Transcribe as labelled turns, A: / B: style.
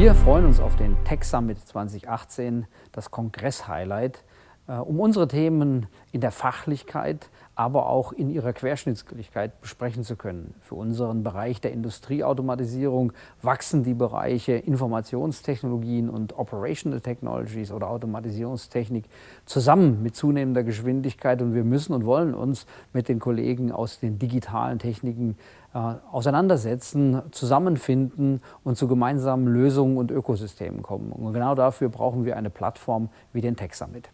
A: Wir freuen uns auf den Tech Summit 2018, das Kongress-Highlight, äh, um unsere Themen in der Fachlichkeit, aber auch in ihrer Querschnittsgültigkeit besprechen zu können. Für unseren Bereich der Industrieautomatisierung wachsen die Bereiche Informationstechnologien und Operational Technologies oder Automatisierungstechnik zusammen mit zunehmender Geschwindigkeit und wir müssen und wollen uns mit den Kollegen aus den digitalen Techniken äh, auseinandersetzen, zusammenfinden und zu gemeinsamen Lösungen und Ökosystemen kommen. Und genau dafür brauchen wir eine Plattform wie den Tech Summit.